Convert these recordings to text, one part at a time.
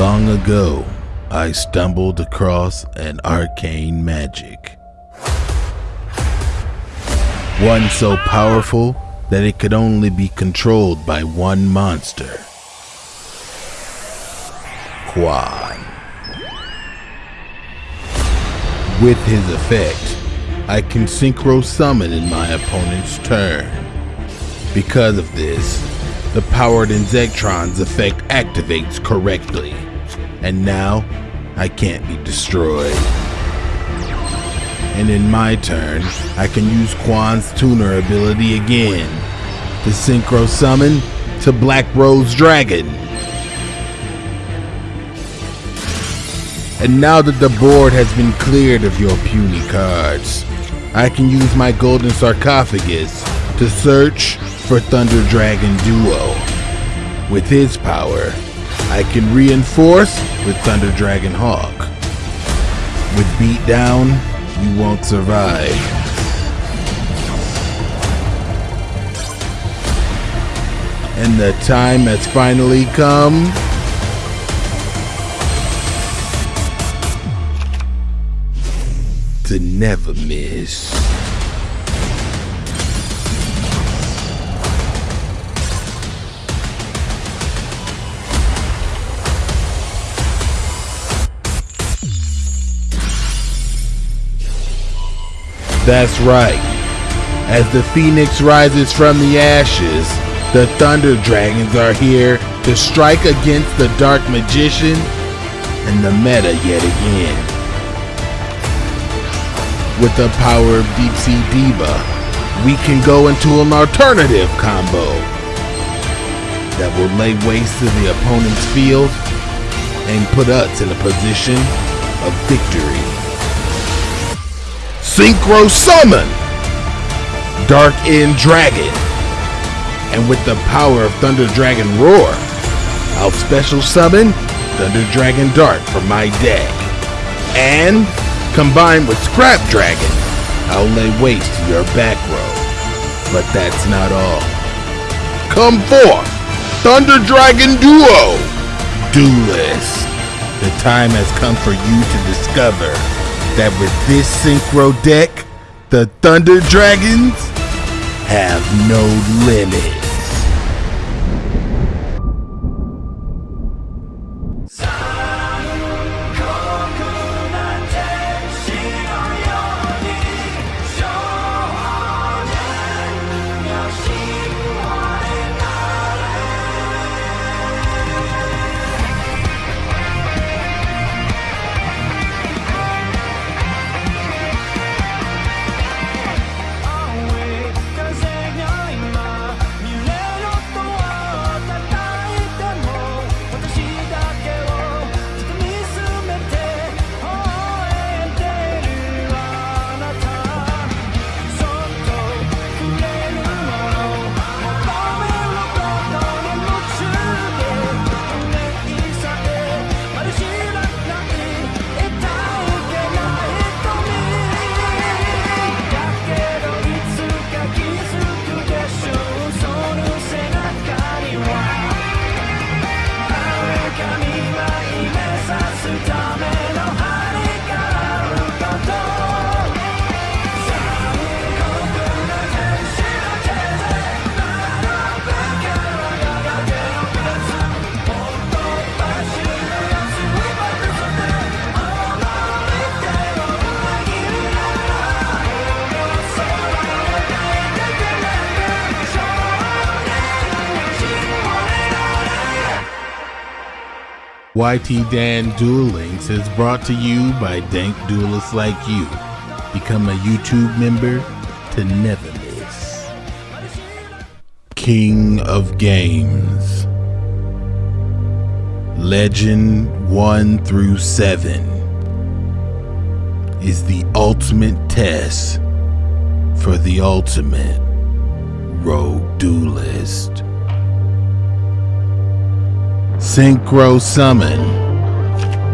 Long ago, I stumbled across an arcane magic. One so powerful that it could only be controlled by one monster. Quan. With his effect, I can synchro summon in my opponent's turn. Because of this, the powered Inzektron's effect activates correctly, and now I can't be destroyed. And in my turn, I can use Quan's tuner ability again to synchro summon to Black Rose Dragon. And now that the board has been cleared of your puny cards, I can use my golden sarcophagus to search for Thunder Dragon Duo. With his power, I can reinforce with Thunder Dragon Hawk. With beatdown, you won't survive. And the time has finally come to never miss. That's right. As the phoenix rises from the ashes, the thunder dragons are here to strike against the dark magician and the meta yet again. With the power of Deep Sea Diva, we can go into an alternative combo that will lay waste to the opponent's field and put us in a position of victory. Synchro Summon! Dark End Dragon. And with the power of Thunder Dragon Roar, I'll special summon Thunder Dragon Dark from my deck. And combined with Scrap Dragon, I'll lay waste to your back row. But that's not all. Come forth, Thunder Dragon Duo! Duelist. The time has come for you to discover that with this synchro deck, the Thunder Dragons have no limits. YT Dan Duel Links is brought to you by dank duelists like you. Become a YouTube member to never miss. King of Games Legend 1 through 7 is the ultimate test for the ultimate rogue duelist. Synchro Summon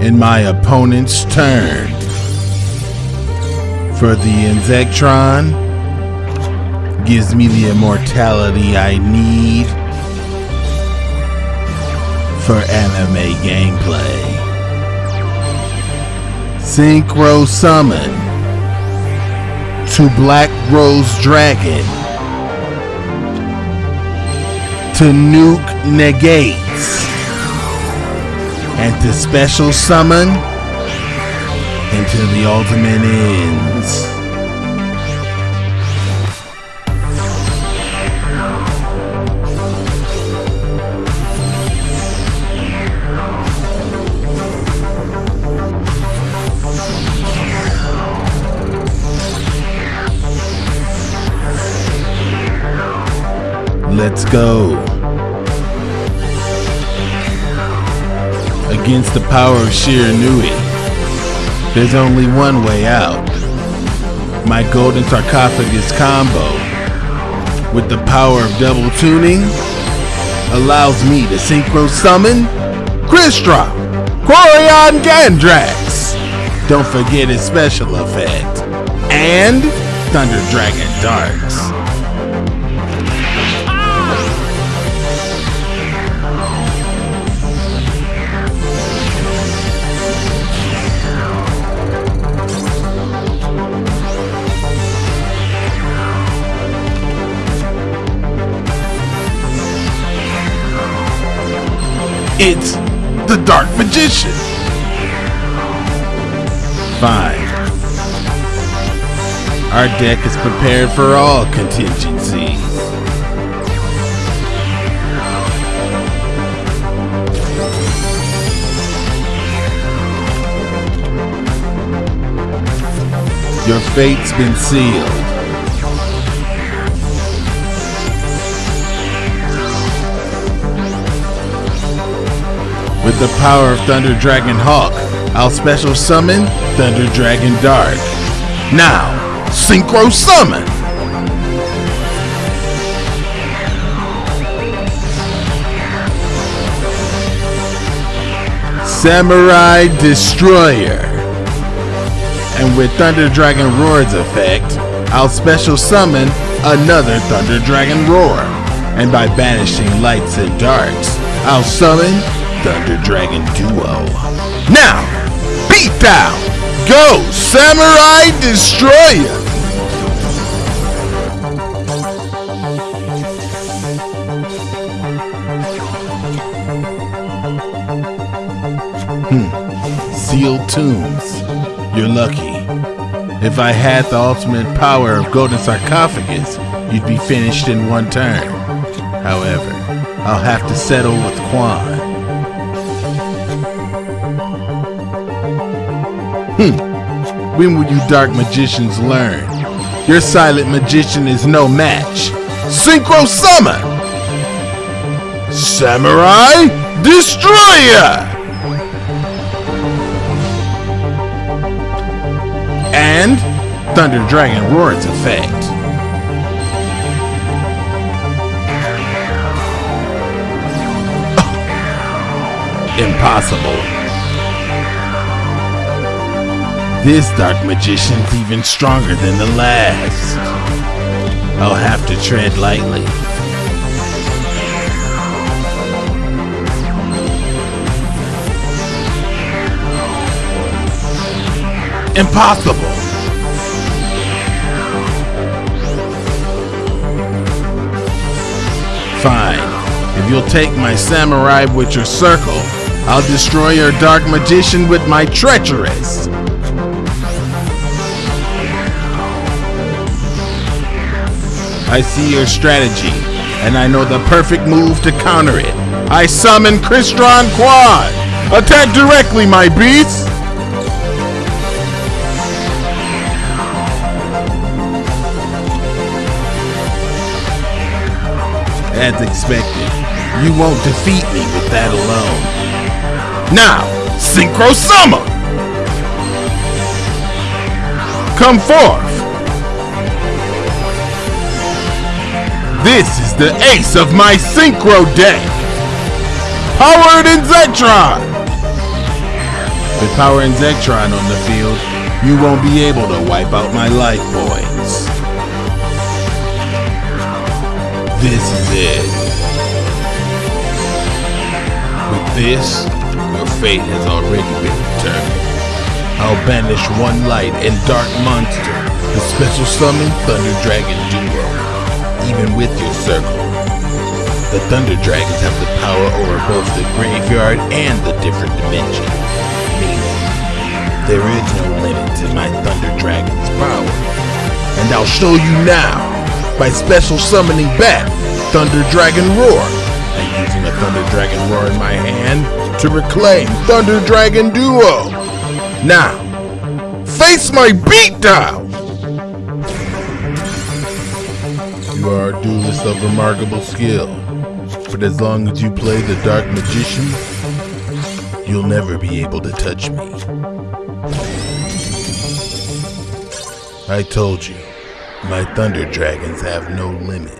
in my opponent's turn. For the Inzektron, gives me the immortality I need. for anime gameplay. Synchro Summon to Black Rose Dragon to Nuke Negates and to Special Summon until the ultimate ends. Let's go. Against the power of Shiranui, there's only one way out. My golden sarcophagus combo, with the power of double tuning, allows me to synchro summon Crystron, Quariongandrax. Don't forget his special effect. And Thunder Dragon Dark. It's the Dark Magician. Fine. Our deck is prepared for all contingencies. Your fate's been sealed. With the power of Thunder Dragon Hawk, I'll special summon Thunder Dragon Dark. Now, Synchro Summon! Samurai Destroyer. And with Thunder Dragon Roar's effect, I'll special summon another Thunder Dragon Roar. And by banishing lights and darks, I'll summon Thunder Dragon Duo. Now, beat down! Go, Samurai Destroyer! Hmm. Sealed tombs. You're lucky. If I had the ultimate power of Golden Sarcophagus, you'd be finished in one turn. However, I'll have to settle with Quan. Hmm. When will you dark magicians learn? Your silent magician is no match. Synchro Summon! Samurai Destroyer! And Thunder Dragon Roar's effect. Impossible. This Dark Magician's even stronger than the last. I'll have to tread lightly. Impossible! Fine. If you'll take my samurai with your circle, I'll destroy your dark magician with my treacherous. I see your strategy, and I know the perfect move to counter it. I summon Crystron Quan! Attack directly, my beast! As expected, you won't defeat me with that alone. Now, Synchro Summon! Come forth! This is the ace of my Synchro deck! Powered Inzektron! With Powered Inzektron on the field, you won't be able to wipe out my life points. This is it. With this, your fate has already been determined. I'll banish one light and dark monster, the special summon Thunder Dragon Duo, even with your circle. The Thunder Dragons have the power over both the graveyard and the different dimensions. Meaning, there is no limit to my Thunder Dragon's power. And I'll show you now by special summoning back Thunder Dragon Roar and using a Thunder Dragon Roar in my hand to reclaim Thunder Dragon Duo. Now, face my beatdown! You are a duelist of remarkable skill, but as long as you play the Dark Magician, you'll never be able to touch me. I told you, my Thunder Dragons have no limits.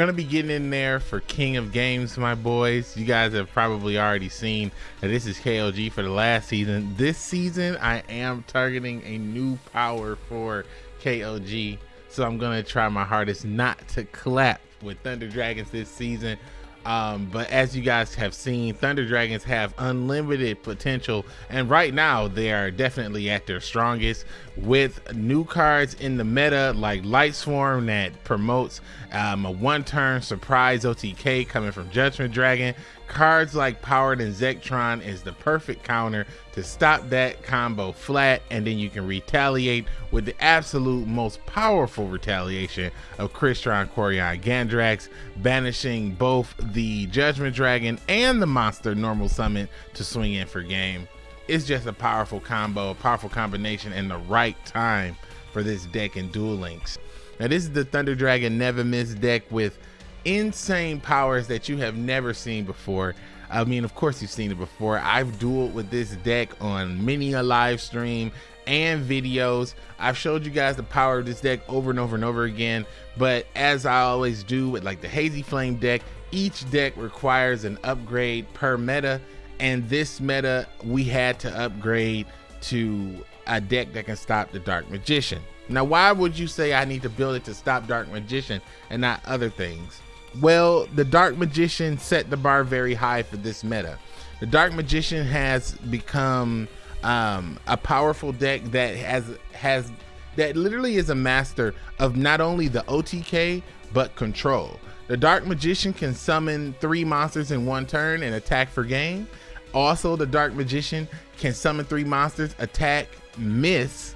Gonna be getting in there for King of Games, my boys. You guys have probably already seen that this is KLG for the last season. This season, I am targeting a new power for KLG, so I'm gonna try my hardest not to clap with Thunder Dragons this season. Um, but as you guys have seen, Thunder Dragons have unlimited potential, and right now they are definitely at their strongest with new cards in the meta like Lightsworn that promotes um, a one-turn surprise OTK coming from Judgment Dragon. Cards like Powered Inzektron is the perfect counter to stop that combo flat, and then you can retaliate with the absolute most powerful retaliation of Crystron Quariongandrax, banishing both the Judgment Dragon and the monster normal summon to swing in for game. It's just a powerful combo, a powerful combination, and the right time for this deck in Duel Links. Now, this is the Thunder Dragon Never Miss deck with insane powers that you have never seen before. I mean, of course, you've seen it before. I've dueled with this deck on many a live stream and videos. I've showed you guys the power of this deck over and over and over again. But as I always do with like the Hazy Flame deck, each deck requires an upgrade per meta. And this meta, we had to upgrade to a deck that can stop the Dark Magician. Now, why would you say I need to build it to stop Dark Magician and not other things? Well, the Dark Magician set the bar very high for this meta. The Dark Magician has become um, a powerful deck that has has that literally is a master of not only the OTK but control. The Dark Magician can summon three monsters in one turn and attack for game. Also, the Dark Magician can summon three monsters, attack, miss,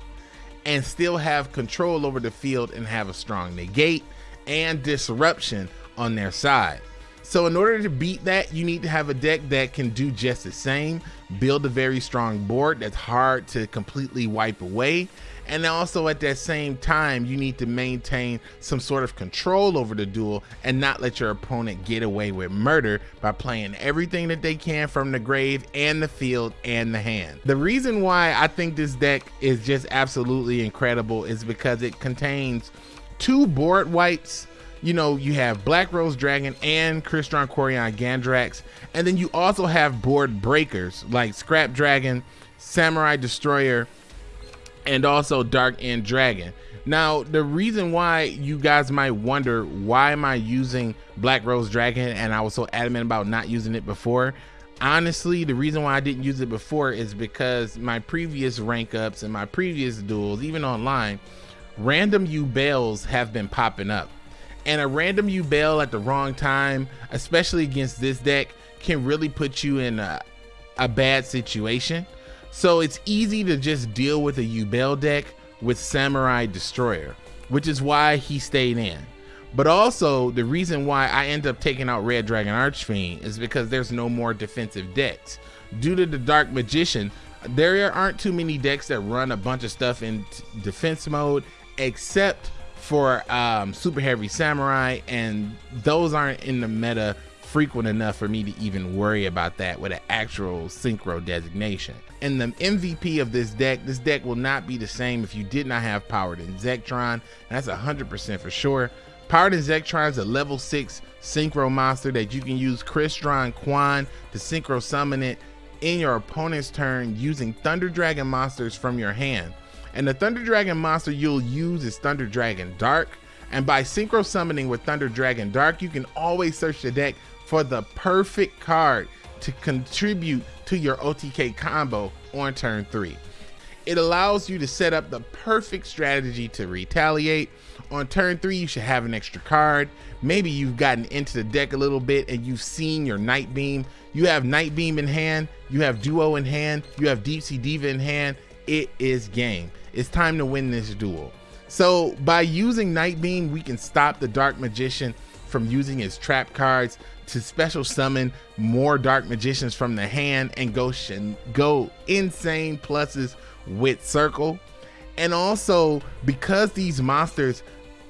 and still have control over the field and have a strong negate and disruption on their side. So in order to beat that, you need to have a deck that can do just the same, build a very strong board that's hard to completely wipe away. And also at that same time, you need to maintain some sort of control over the duel and not let your opponent get away with murder by playing everything that they can from the grave and the field and the hand. The reason why I think this deck is just absolutely incredible is because it contains two board wipes you know, you have Black Rose Dragon and Crystron Quariongandrax, and then you also have board breakers like Scrap Dragon, Samurai Destroyer, and also Dark End Dragon. Now, the reason why you guys might wonder why am I using Black Rose Dragon and I was so adamant about not using it before, honestly the reason why i didn't use it before is because my previous rank ups and my previous duels even online random Yubels have been popping up and a random Yubel at the wrong time, especially against this deck, can really put you in a, a bad situation. So it's easy to just deal with a Yubel deck with Samurai Destroyer, which is why he stayed in. But also, the reason why I end up taking out Red Dragon Archfiend is because there's no more defensive decks. Due to the Dark Magician, there aren't too many decks that run a bunch of stuff in defense mode, except for um, Super Heavy Samurai, and those aren't in the meta frequent enough for me to even worry about that with an actual synchro designation. And the MVP of this deck, this deck will not be the same if you did not have Powered Inzektron. That's 100% for sure. Powered Inzektron is a level 6 synchro monster that you can use Crystron Quan to synchro summon it in your opponent's turn using Thunder Dragon monsters from your hand. And the Thunder Dragon monster you'll use is Thunder Dragon Dark. And by synchro summoning with Thunder Dragon Dark, you can always search the deck for the perfect card to contribute to your OTK combo on turn three. It allows you to set up the perfect strategy to retaliate. On turn three, you should have an extra card. Maybe you've gotten into the deck a little bit and you've seen your Night Beam. You have Night Beam in hand, you have Duo in hand, you have Deep Sea Diva in hand. It is game. It's time to win this duel. So by using Nightbeam, we can stop the Dark Magician from using his trap cards to special summon more Dark Magicians from the hand and go, go insane pluses with Circle. And also, because these monsters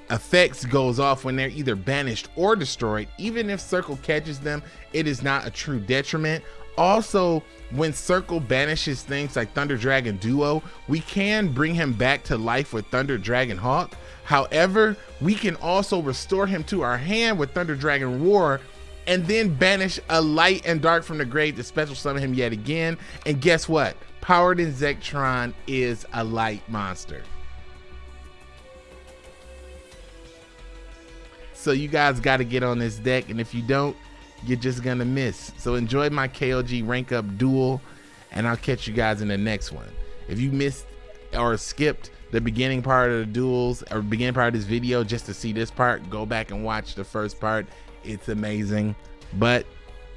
effects goes off when they're either banished or destroyed, even if Circle catches them, it is not a true detriment. Also, when Circle banishes things like Thunder Dragon Duo, we can bring him back to life with Thunder Dragon Hawk. However, we can also restore him to our hand with Thunder Dragon Roar and then banish a light and dark from the grave to special summon him yet again. And guess what? Powered Inzektron is a light monster. So you guys got to get on this deck, and if you don't, you're just gonna miss. So enjoy my KOG rank up duel, and I'll catch you guys in the next one. If you missed or skipped the beginning part of the duels or beginning part of this video just to see this part, go back and watch the first part it's amazing. But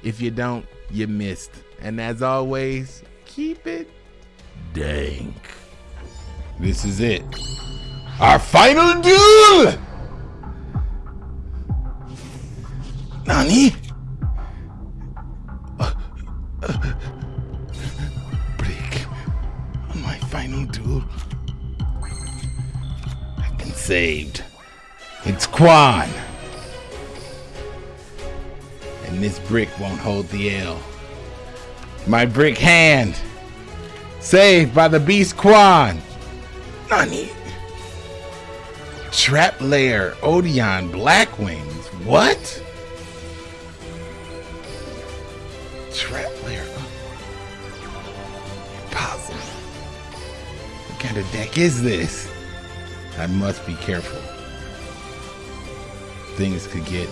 if you don't, you missed. And as always, keep it dank. This is it. Our final duel! Nani? Saved. It's Quan and this brick won't hold the L. My brick hand, saved by the beast Quan. Nani? Trap Lair, Black Wings. What? Trap Lair. Impossible. Uh, what kind of deck is this? I must be careful. Things could get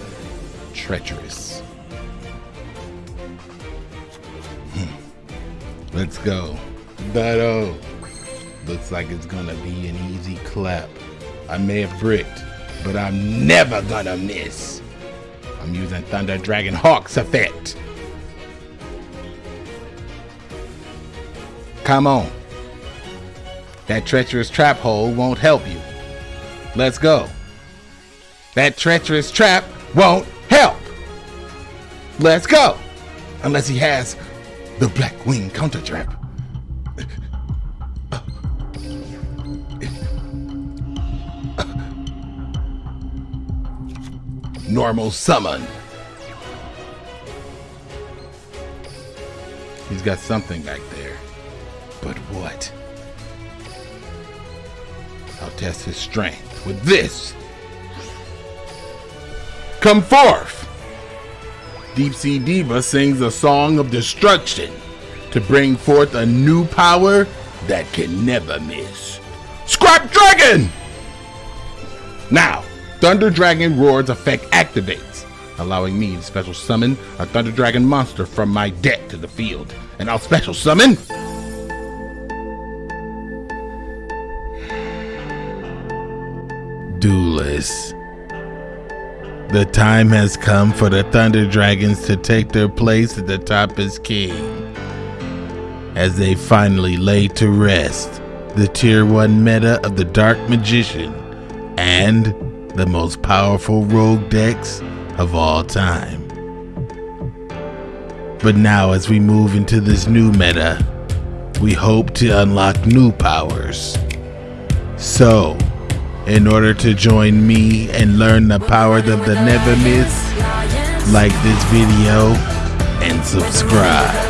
treacherous. Hmm. Let's go. That oh, Looks like it's gonna be an easy clap. I may have bricked, but I'm never gonna miss. I'm using Thunder Dragon Hawk's effect. Come on. That treacherous trap hole won't help you. Let's go. That treacherous trap won't help. Let's go. Unless he has the Black Wing counter trap. Normal summon. He's got something back there. But what? I'll test his strength with this. Come forth! Deep Sea Diva sings a song of destruction to bring forth a new power that can never miss. Scrap Dragon! Now, Thunder Dragon Roar's effect activates, allowing me to special summon a Thunder Dragon monster from my deck to the field. And I'll special summon... Duelist. The time has come for the Thunder Dragons to take their place at the top as king. As they finally lay to rest the Tier 1 meta of the Dark Magician and the most powerful rogue decks of all time. But now, as we move into this new meta, we hope to unlock new powers. So, in order to join me and learn the power of the never miss, like this video and subscribe.